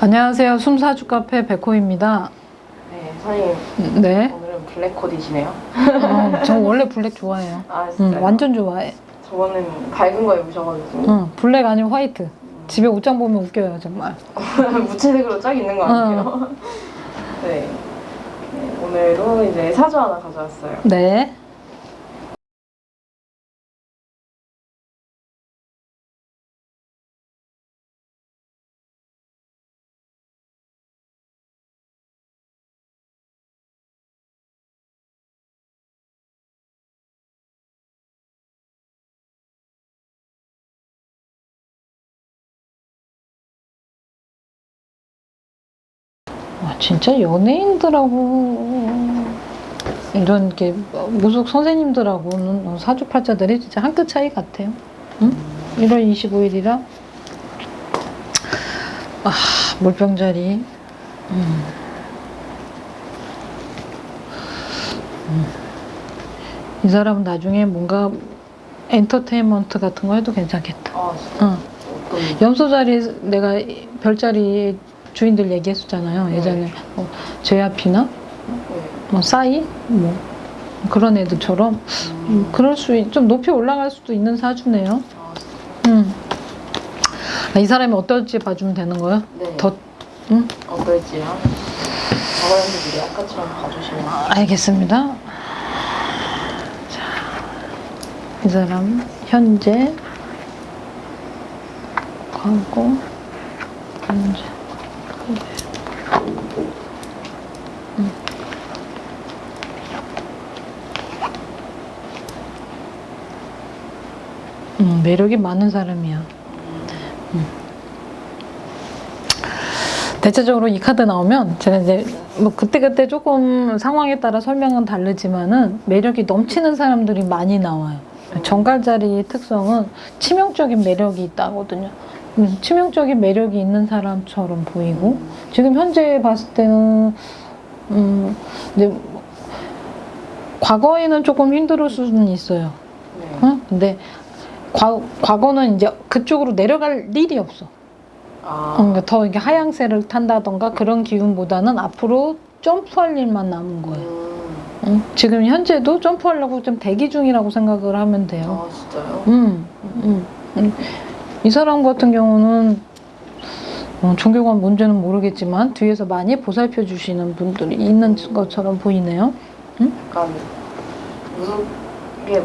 안녕하세요. 숨사주 카페 백호입니다. 네, 선생님 네. 오늘은 블랙 코디시네요. 어, 저 원래 블랙 좋아해요. 아 응, 진짜요? 완전 좋아해. 저번엔 밝은 거 입으셔가지고 응, 블랙 아니면 화이트. 집에 옷장 보면 웃겨요, 정말. 무채색으로 쫙 있는 거 아니에요? 네. 네, 오늘도 이제 사주 하나 가져왔어요. 네. 와, 진짜 연예인들하고 이런 게 무속 선생님들하고는 사주팔자들이 진짜 한 끗 차이 같아요. 응? 1월 25일이라 아 물병자리 음. 음. 이 사람은 나중에 뭔가 엔터테인먼트 같은 거 해도 괜찮겠다. 아 응. 염소 자리 내가 별자리 주인들 얘기했었잖아요. 네. 예전에 뭐 제아피나 네. 뭐 싸이 뭐 그런 애들처럼 음, 그럴 수 좀 높이 올라갈 수도 있는 사주네요. 아 음. 아, 이 사람이 어떨지 봐주면 되는 거예요? 네. 더 응? 어떨지요? 저번에도 미리 아까처럼 봐주시면 알겠습니다. 자, 이 사람 현재 광고 현재 매력이 많은 사람이야. 음. 대체적으로 이 카드 나오면 제가 이제 뭐 그때그때 조금 상황에 따라 설명은 다르지만은 매력이 넘치는 사람들이 많이 나와요. 정갈자리의 특성은 치명적인 매력이 있다거든요. 음, 치명적인 매력이 있는 사람처럼 보이고 지금 현재 봤을 때는 음, 이제 과거에는 조금 힘들 수는 있어요. 네. 어? 근데 과, 과거는 이제 그쪽으로 내려갈 일이 없어. 아 어, 그러니까 더 이렇게 하향세를 탄다던가 그런 기운보다는 앞으로 점프할 일만 남은 거예요. 음. 응? 지금 현재도 점프하려고 좀 대기 중이라고 생각을 하면 돼요. 아 진짜요? 음, 음, 음. 이 사람 같은 경우는 어, 종교관 문제는 모르겠지만 뒤에서 많이 보살펴 주시는 분들이 있는 것처럼 보이네요. 약간 무속에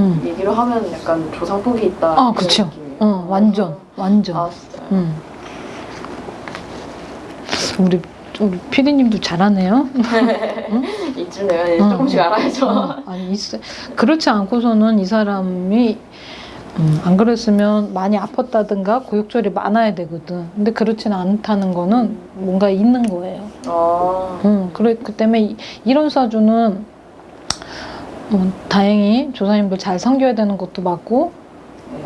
음. 얘기로 하면 약간 조상폭이 있다 아, 그쵸. 느낌이에요. 어, 완전, 완전. 아 진짜요? 음. 우리 우리 피디님도 잘하네요. 이쯤 되면 이제 응, 조금씩 응. 알아야죠. 어, 아니 있어. 그렇지 않고서는 이 사람이 음, 안 그랬으면 많이 아팠다든가 고육절이 많아야 되거든. 근데 그렇지는 않다는 거는 뭔가 있는 거예요. 아, 음, 그래 그 때문에 이- 이런 사주는 음, 다행히 조사님들 잘 섬겨야 되는 것도 맞고 네.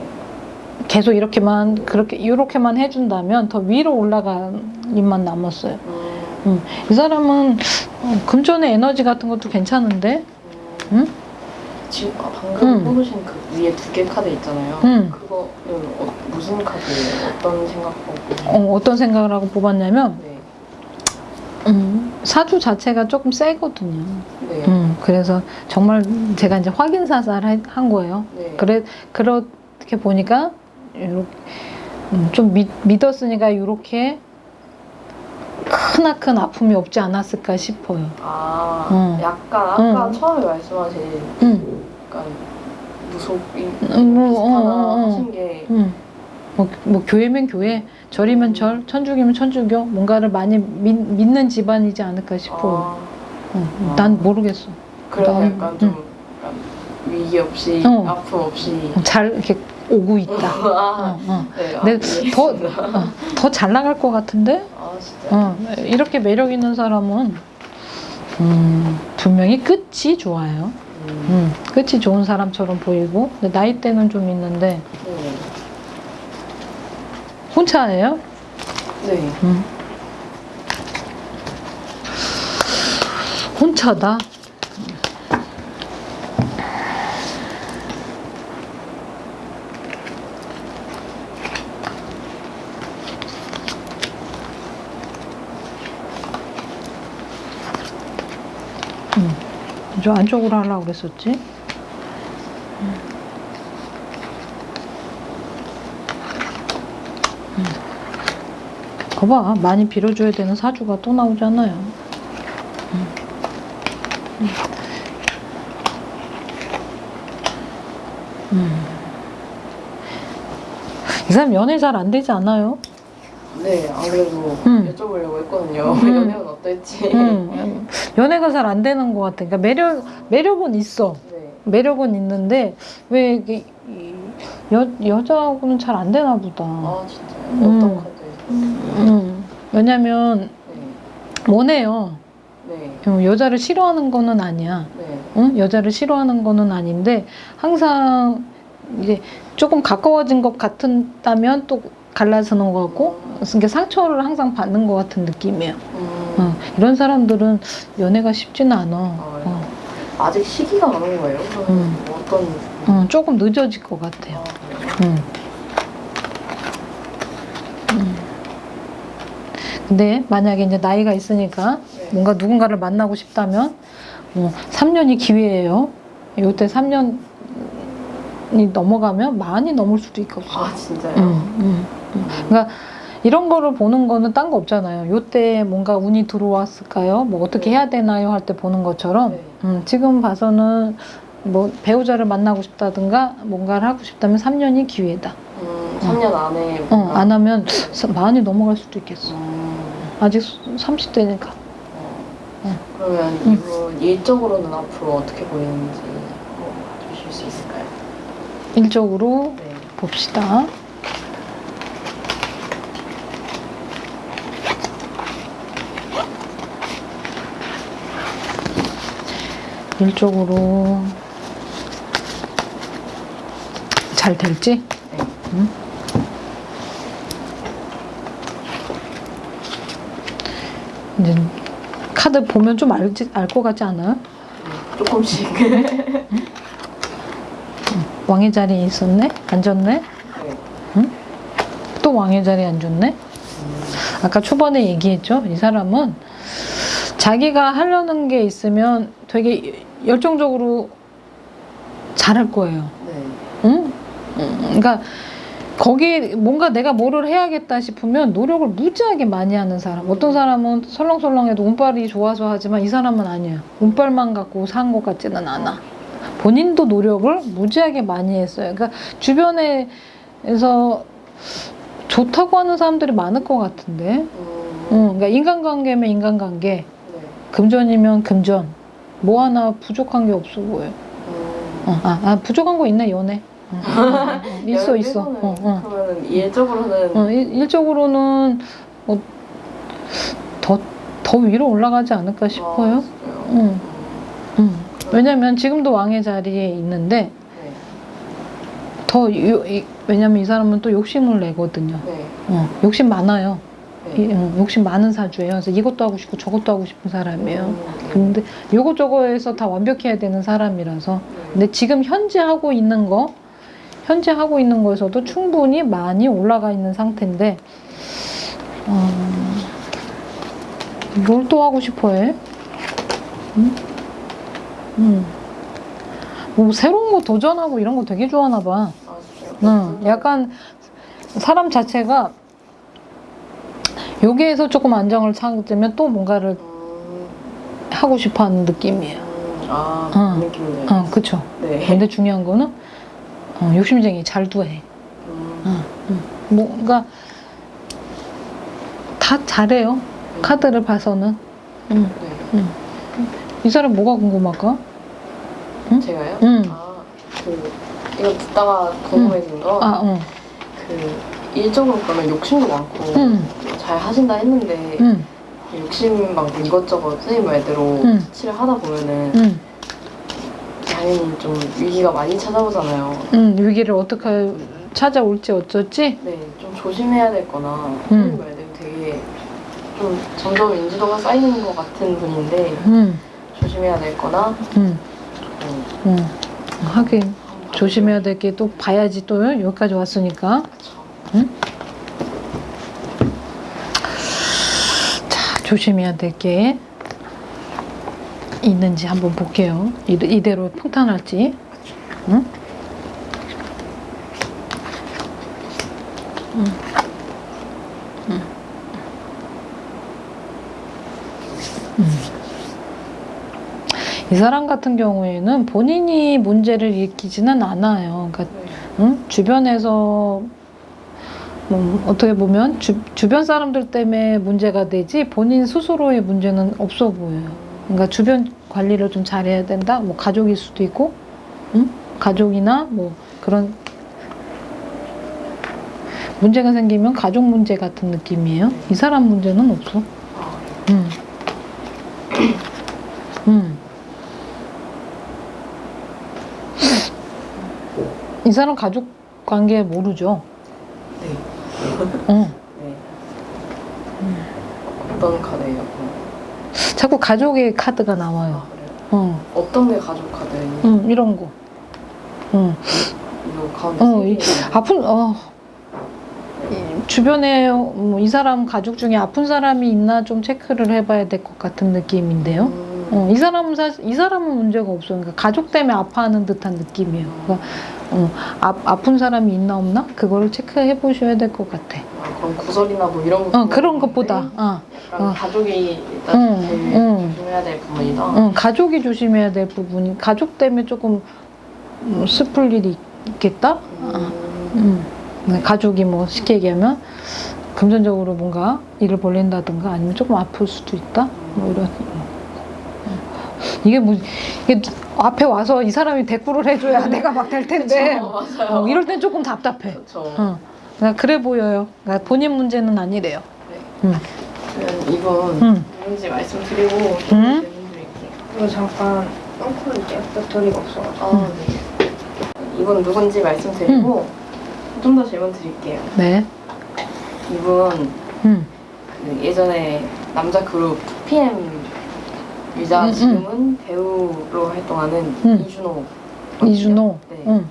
계속 이렇게만 그렇게 이렇게만 해준다면 더 위로 올라갈 일만 남았어요. 음, 이 사람은 어, 금전의 에너지 같은 것도 괜찮은데, 음. 응? 지금 아, 방금 응. 뽑으신 그 위에 두 개 카드 있잖아요. 응. 그거는 어, 무슨 카드예요? 어떤 생각하고? 어, 어떤 생각을 하고 뽑았냐면 네. 음, 사주 자체가 조금 세거든요. 네. 음, 그래서 정말 제가 이제 확인 사살 한- 한 거예요. 네. 그래 그렇게 보니까 요렇게, 음, 좀 믿, 믿었으니까 이렇게 크나큰 아픔이 없지 않았을까 싶어요. 아, 응. 약간 아까 응. 처음에 말씀하신 음, 약간 무속이 음, 뭐, 비슷하다 어, 어, 어. 하신 게 음. 뭐, 뭐 교회면 교회, 절이면 절, 천주교면 천주교, 뭔가를 많이 믿, 믿는 집안이지 않을까 싶어요. 아, 어, 난 모르겠어. 그래서 난- 약간 좀 약간 위기 없이 어. 아픔 없이 잘 이렇게 오고 있다. 아, 어, 어. 네, 아, 네, 더, 이해했습니다. 어, 더잘 나갈 것 같은데? 아 어, 이렇게 매력 있는 사람은 음, 분명히 끝이 좋아요. 음. 음, 끝이 좋은 사람처럼 보이고 나이대는 좀 있는데 네. 혼자예요? 네. 혼자다? 음, 저 안쪽으로 하려고 그랬었지? 음. 거봐 많이 빌어줘야 되는 사주가 또 나오잖아요 사람 연애 잘 안 되지 않아요? 네, 안 그래도 음. 여쭤보려고 했거든요. 음. 연애는 어떨지. 음, 연애가 잘 안 되는 것 같아. 그러니까 매력 매력은 있어. 네. 매력은 있는데 왜 이게 이 여, 여자하고는 잘 안 되나 보다. 아, 진짜요? 음. 어떤 카드? 음, 왜냐면 네. 원해요. 네. 어, 여자를 싫어하는 거는 아니야. 네. 응? 여자를 싫어하는 거는 아닌데 항상 이제 조금 가까워진 것 같다면 또 갈라서는 것 같고 이게 상처를 항상 받는 것 같은 느낌이에요. 음. 어, 이런 사람들은 연애가 쉽지는 않아. 어, 아직 시기가 많은 거예요? 음. 뭐 어떤. 어, 조금 늦어질 것 같아요. 아, 그래요? 음. 음. 근데 만약에 이제 나이가 있으니까 네. 뭔가 누군가를 만나고 싶다면 어, 3년이 기회예요. 요때 3년이 넘어가면 많이 넘을 수도 있거든요. 아, 진짜요? 음, 음, 음. 그러니까 이런 거를 보는 거는 딴 거 없잖아요. 요때 뭔가 운이 들어왔을까요? 뭐 어떻게 네. 해야 되나요? 할 때 보는 것처럼 네. 음, 지금 봐서는 뭐 배우자를 만나고 싶다든가 뭔가를 하고 싶다면 3년이 기회다. 음, 3년 안에. 어, 안 하면 많이 넘어갈 수도 있겠어. 음, 아직 30대니까. 어. 음. 그러면 음. 이분 일적으로는 앞으로 어떻게 보이는지 뭐 주실 수 있을까요? 일적으로 네. 봅시다. 일적으로 잘 될지? 네. 음? 이제 카드 보면 좀 알지 알 것 같지 않아요? 네. 조금씩. 왕의 자리에 있었네? 앉았네? 네. 또 왕의 자리에 앉았네? 음, 아까 초반에 얘기했죠. 이 사람은 자기가 하려는 게 있으면 되게 열정적으로 잘할 거예요. 네. 응? 응. 그러니까 거기 뭔가 내가 뭐를 해야겠다 싶으면 노력을 무지하게 많이 하는 사람. 어떤 사람은 설렁설렁해도 운빨이 좋아서 하지만 이 사람은 아니에요. 운빨만 갖고 산 것 같지는 않아. 본인도 노력을 무지하게 많이 했어요. 그러니까 주변에서 좋다고 하는 사람들이 많을 것 같은데. 음, 응, 그러니까 인간관계면 인간관계, 네. 금전이면 금전. 뭐 하나 부족한 게 없어 보여. 음. 어, 아, 아, 부족한 거 있네 연애. 어, 어. 있어 있어. 어, 어. 그러면 일적으로는 어, 일, 일적으로는 뭐 더, 더 위로 올라가지 않을까 싶어요. 아? 응. 음, 응. 왜냐면 지금도 왕의 자리에 있는데 네. 더 요, 이, 왜냐면 이 사람은 또 욕심을 내거든요. 네. 어, 욕심 많아요. 이, 네. 응, 욕심 많은 사주예요. 그래서 이것도 하고 싶고 저것도 하고 싶은 사람이에요. 음, 근데 요거저거에서 다 완벽해야 되는 사람이라서 네. 근데 지금 현재 하고 있는 거 현재 하고 있는 거에서도 충분히 많이 올라가 있는 상태인데 어, 뭘 또 하고 싶어해? 응? 응. 뭐 새로운 거 도전하고 이런 거 되게 좋아하나 봐. 아? 응, 약간 사람 자체가 여기에서 조금 안정을 찾으면 또 뭔가를 음, 하고 싶어하는 느낌이에요. 음, 아, 어. 그 느낌이네요. 어, 그쵸. 네. 근데 중요한 거는 어, 욕심쟁이 잘도 해. 음, 뭔가 다 잘해요. 카드를 봐서는. 응. 네. 이 사람 뭐가 궁금할까? 응? 제가요? 응. 아, 그 이거 듣다가 궁금해진 거, 아, 응. 그 일적으로 그러면 욕심도 많고 응. 잘 하신다 했는데 응. 욕심 많고 이것저것 선생님 말대로 응. 터치를 하다 보면은 응. 당연히 좀 위기가 많이 찾아오잖아요. 응. 위기를 어떻게 찾아올지 어쩌지? 네, 좀 조심해야 될 거나 음. 선생님 말대로 되게 좀 점점 인지도가 쌓이는 것 같은 분인데 응. 조심해야 될 거나 응. 좀 응. 하긴 조심해야 될 게 또 봐야지 또 여기까지 왔으니까. 그쵸. 자, 조심해야 될 게 있는지 한번 볼게요. 이- 이대로 평탄할지. 응? 응. 응. 이 사람 같은 경우에는 본인이 문제를 일으키지는 않아요. 그러니까 네. 응? 주변에서 뭐 어떻게 보면 주, 주변 사람들 때문에 문제가 되지 본인 스스로의 문제는 없어 보여요. 그러니까 주변 관리를 좀 잘해야 된다. 뭐 가족일 수도 있고, 응? 가족이나 뭐 그런 문제가 생기면 가족 문제 같은 느낌이에요. 이 사람 문제는 없어. 아, 음. 이 사람 가족 관계 모르죠. 네. 어. 네. 어떤 카드예요? 자꾸 가족의 카드가 나와요. 아? 어. 어떤 게 가족 카드예요? 음, 이런 거. 음. 이거 가운데 어, 세 이- 개. 아픈 어. 이 주변에 뭐 이 사람 가족 중에 아픈 사람이 있나 좀 체크를 해봐야 될 것 같은 느낌인데요. 음. 어, 이 사람은 사실 이 사람은 문제가 없어요. 그러니까 가족 때문에 아파하는 듯한 느낌이에요. 그러니까 어, 아, 아픈 사람이 있나 없나 그거를 체크해 보셔야 될 것 같아. 아, 그럼 구설이나 뭐 이런 거 어, 그런 것보다 어, 어. 가족이 일단 응, 제일 응. 조심해야 될 부분이다. 어, 가족이 조심해야 될 부분이 가족 때문에 조금 음, 슬플 일이 있겠다. 음. 음. 네, 가족이 뭐 쉽게 얘기하면 금전적으로 뭔가 일을 벌린다든가 아니면 조금 아플 수도 있다. 뭐 이런. 이게 뭐 이게 앞에 와서 이 사람이 대꾸를 해줘야 내가 막 될 텐데 그쵸, 맞아요. 어, 이럴 땐 조금 답답해. 어. 그래 보여요. 그러니까 본인 문제는 아니래요. 네. 음. 이분 음. 누군지 말씀드리고 음. 질문 드릴게요. 이거 잠깐 끊고 올게요. 배터리가 없어가지고. 아, 네. 이분 누군지 말씀드리고 좀 더 질문 드릴게요. 네. 이분 음. 그 예전에 남자 그룹 PM 유자 음, 음. 지금은 배우로 활동하는 음. 이준호 이준호. 네. 응.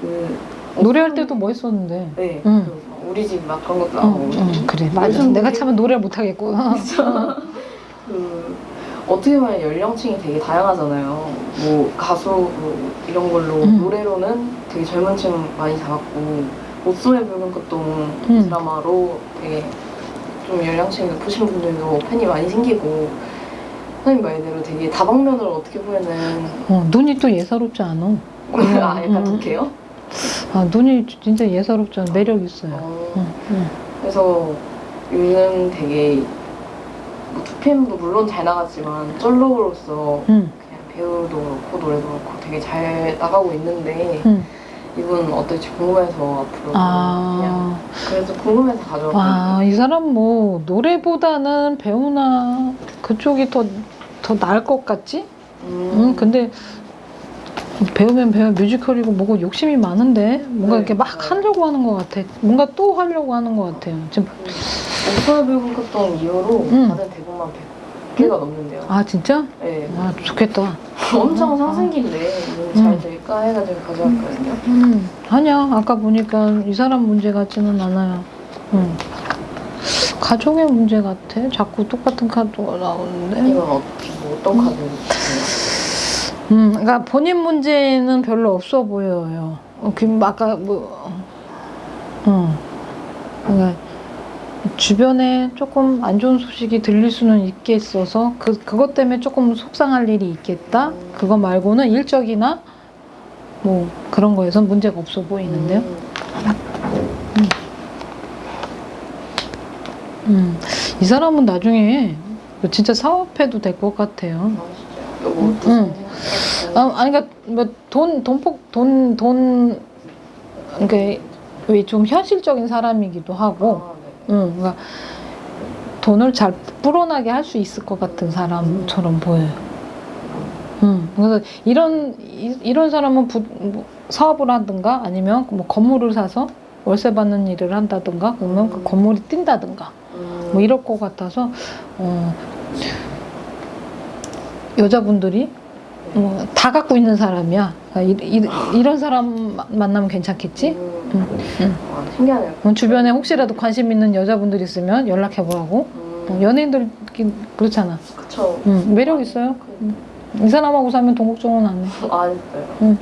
그 노래할 때도 멋있었는데. 네 응. 그 우리 집 막 그런 것도 응, 나오고 응, 그래 맞아. 내가 되게- 참아 노래 못하겠고. 그 어떻게 보면 연령층이 되게 다양하잖아요. 뭐 가수 뭐 이런 걸로 음. 노래로는 되게 젊은 층 많이 잡았고 목숨의 붉은 꽃동 음. 드라마로 되게 좀 연령층이 높으신 분들도 팬이 많이 생기고 선생님 말대로 되게 다방면으로 어떻게 보면은 어, 눈이 또 예사롭지 않아. 아 약간 음. 독해요? 아, 눈이 진짜 예사롭지 않아. 매력 있어요. 어, 응, 응. 그래서 요즘 되게 뭐 2PM도 물론 잘 나갔지만 쩔로로서 응, 그냥 배우도 그렇고 노래도 그렇고 되게 잘 나가고 있는데 응. 이분 어떨지 궁금해서 앞으로 그냥 아, 그래서 궁금해서 가져왔거든요. 와, 이 사람 뭐 노래보다는 배우나 그쪽이 더, 더 나을 것 같지? 음, 응, 근데 배우면 배우 뮤지컬이고 뭐고 욕심이 많은데 뭔가 네. 이렇게 막 하려고 하는 것 같아. 뭔가 또 하려고 하는 것 같아요. 지금 목소리 붉은 꽃동 이후로 음. 받은 대본만 100개가 넘는데요. 아 진짜? 네. 아 좋겠다. 엄청 아. 상승기인데 이건 잘 될까 해가지고 가져왔거든요. 음, 아니야. 아까 보니까 이 사람 문제 같지는 않아요. 음. 가족의 문제 같아. 자꾸 똑같은 카드가 나오는데. 이건 어, 뭐 어떤 카드예요? 음, 그러니까 본인 문제는 별로 없어 보여요. 어, 그 아까 뭐, 음, 그러니까 주변에 조금 안 좋은 소식이 들릴 수는 있겠어서 그 그것 때문에 조금 속상할 일이 있겠다. 그거 말고는 일적이나 뭐 그런 거에선 문제가 없어 보이는데요. 음. 음, 이 사람은 나중에 진짜 사업해도 될 것 같아요. 무슨 음. 아, 아니 그러니까 뭐돈 돈폭 돈돈 그러니까 왜 좀 현실적인 사람이기도 하고. 응, 그러니까 돈을 잘 불어나게 할 수 있을 것 같은 사람처럼 보여요. 응, 그래서 이런 이, 이런 사람은 부, 뭐 사업을 하든가 아니면 뭐 건물을 사서 월세 받는 일을 한다든가 그러면 그 음. 건물이 뛴다든가 음. 뭐 이럴 것 같아서 어, 여자분들이 뭐 다 갖고 있는 사람이야. 그러니까 이, 이, 런 사람 마- 만나면 괜찮겠지? 음. 와, 신기하네요. 어, 주변에 혹시라도 관심 있는 여자분들 있으면 연락해 보라고. 음. 어, 연예인들 그렇잖아. 그쵸. 응, 매력 있어요. 그, 응. 이 사람하고 살면 동국정은 안 해. 안 했어요. 응.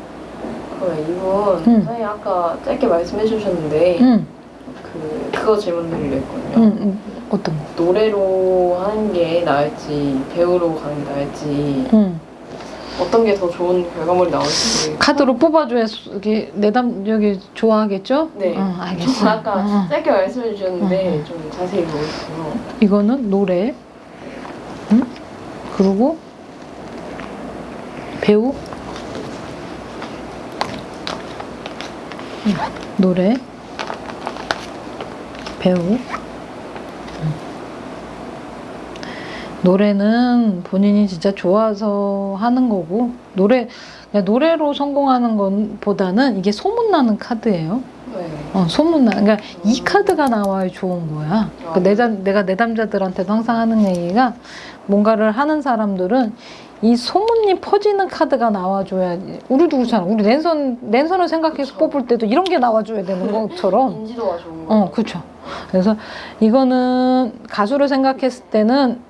그 이분 응. 선생님 아까 짧게 말씀해 주셨는데 응, 그 그거 질문 드리려 했거든요. 응, 응. 어떤 거? 노래로 하는 게 나을지 배우로 가는 게 나을지 응. 어떤 게 더 좋은 결과물이 나올지 카드로 뽑아줘야 이게 내담 여기 좋아하겠죠? 네. 어, 좀 알겠어. 아까 어. 짧게 말씀해 주셨는데 응. 좀 자세히 싶어요. 이거는 노래, 응? 그리고 배우, 응. 노래, 배우. 응. 노래는 본인이 진짜 좋아서 하는 거고 노래 노래로 성공하는 것보다는 이게 소문나는 카드예요. 네. 어, 소문나. 그러니까 이 카드가 나와야 좋은 거야. 아. 그 내담, 내가 내담자들한테도 항상 하는 얘기가 뭔가를 하는 사람들은 이 소문이 퍼지는 카드가 나와줘야 우리도 그렇잖아. 우리 랜선 랜선을 생각해서 그쵸. 뽑을 때도 이런 게 나와줘야 되는 것처럼. 인지도가 좋은 거. 어, 그렇죠. 그래서 이거는 가수를 생각했을 때는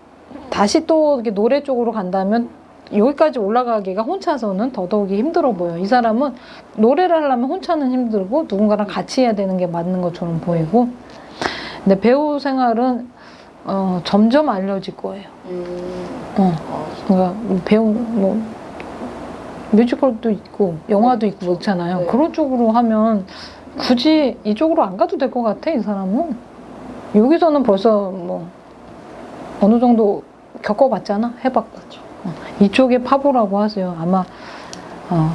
다시 또 노래 쪽으로 간다면 여기까지 올라가기가 혼자서는 더더욱이 힘들어 보여. 이 사람은 노래를 하려면 혼자는 힘들고 누군가랑 같이 해야 되는 게 맞는 것처럼 보이고. 근데 배우 생활은 어, 점점 알려질 거예요. 음. 어, 어, 그러니까 배우 뭐 뮤지컬도 있고 영화도 있고 그렇잖아요. 네. 그런 쪽으로 하면 굳이 이쪽으로 안 가도 될 것 같아 이 사람은. 여기서는 벌써 뭐 어느 정도 겪어봤잖아, 해봤죠. 어, 이쪽에 파보라고 하세요. 아마 어,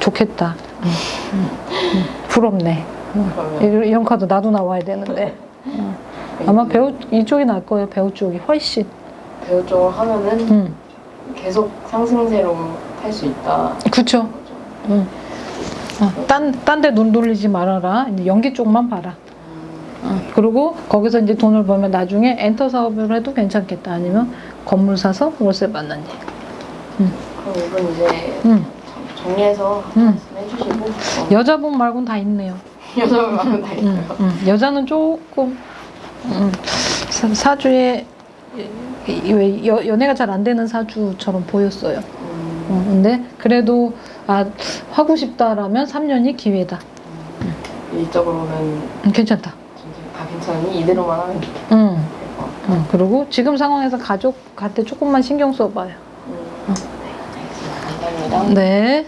좋겠다. 음, 음, 음, 부럽네. 어, 그러면 이런, 카드 나도 나와야 되는데 아마 배우 이쪽이 날 거예요. 배우 쪽이 훨씬. 배우 쪽으로 하면은 음, 계속 상승세로 탈 수 있다. 그쵸. 응. 어, 딴, 딴 데 눈 돌리지 말아라. 연기 쪽만 봐라. 음. 어, 그리고 거기서 이제 돈을 벌면 나중에 엔터 사업을 해도 괜찮겠다. 아니면 건물 사서 월세 받는 일. 그럼 이분 이제 응. 정리해서 음. 말씀해 주시고 어, 여자분 말고는 다 있네요. 여자분 마음 다 응, 있어요. 응. 여자는 조금 응. 사, 이- 왜 여, 연애가 잘 안 되는 사주처럼 보였어요. 음. 어, 근데 그래도 아 하고 싶다라면 3년이 기회다. 일적으로는 음, 괜찮다. 괜찮으니 이대로만 하면. 것 같아요. 응. 그리고 지금 상황에서 가족한테 조금만 신경 써봐요. 음. 네, 알겠습니다. 감사합니다. 네.